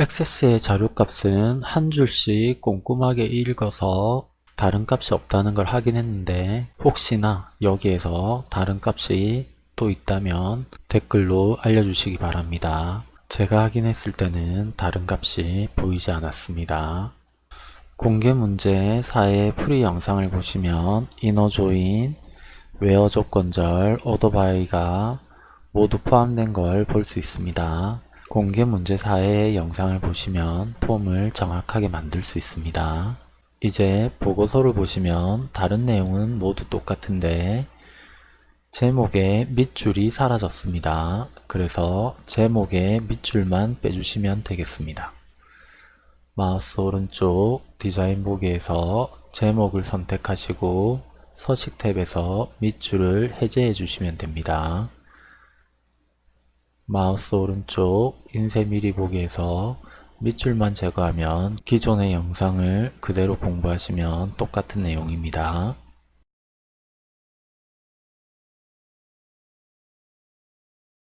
액세스의 자료값은 한 줄씩 꼼꼼하게 읽어서 다른 값이 없다는 걸 확인했는데 혹시나 여기에서 다른 값이 또 있다면 댓글로 알려주시기 바랍니다. 제가 확인했을 때는 다른 값이 보이지 않았습니다. 공개 문제 4의 풀이 영상을 보시면 INNER JOIN, WHERE 조건절, ORDER BY가 모두 포함된 걸 볼 수 있습니다. 공개 문제 4의 영상을 보시면 폼을 정확하게 만들 수 있습니다. 이제 보고서를 보시면 다른 내용은 모두 똑같은데 제목의 밑줄이 사라졌습니다. 그래서 제목의 밑줄만 빼주시면 되겠습니다. 마우스 오른쪽 디자인 보기에서 제목을 선택하시고 서식 탭에서 밑줄을 해제해 주시면 됩니다. 마우스 오른쪽 인쇄 미리 보기에서 밑줄만 제거하면 기존의 영상을 그대로 공부하시면 똑같은 내용입니다.